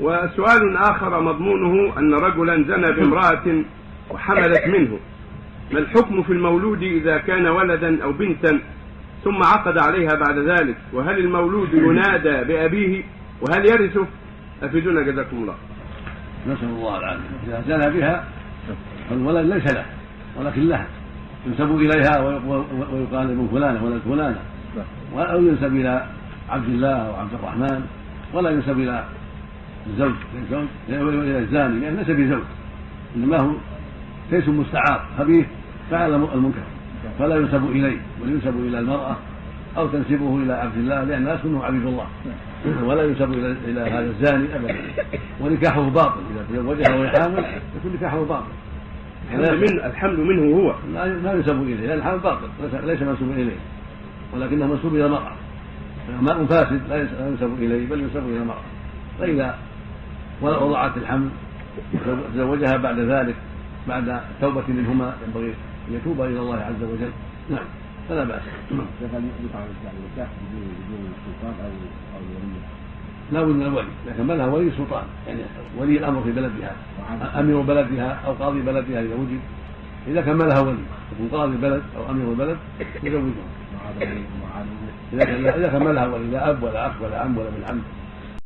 وسؤال آخر مضمونه أن رجلا زنى بامرأة وحملت منه. ما الحكم في المولود إذا كان ولدا أو بنتا ثم عقد عليها بعد ذلك؟ وهل المولود ينادى بأبيه؟ وهل يرثه؟ أفيدونا جزاكم الله. نسأل الله العافية. إذا زنى بها فالولد ليس له ولكن لها. ينسب إليها ويقال من فلانة ولد فلانة. أو ينسب إلى عبد الله أو عبد الرحمن ولا ينسب إلى الزوج إلى الزاني لأن ليس بزوج إنما هو كيس مستعار خبيث فعل المنكر فلا ينسب إليه بل ينسب إلى المرأة أو تنسبه إلى عبد الله لأن الناس منه عبيد الله ولا ينسب إلى إلى هذا الزاني أبدا ونكاحه باطل إذا تزوجها وهي حامل يكون نكاحه باطل. الحمل منه الحمل منه هو. لا ينسب إليه لأن الحمل باطل ليس منسوبا إليه ولكنه منسوب إلى المرأة. ماء فاسد لا ينسب إليه بل ينسب إلى المرأة. فإذا وضعت الحمل تزوجها بعد ذلك بعد توبة منهما ينبغي أن يتوب إلى الله عز وجل. نعم. فلا بأس. لا بد من الولي اذا كملها ولي السلطان يعني ولي الأمر في بلدها. أمير بلدها أو قاضي بلدها إذا وجد. إذا كملها ولي يكون قاضي البلد أو أمير البلد يزوجها. إذا إذا كملها ولي لا أب ولا أخ ولا عم ولا ابن عم.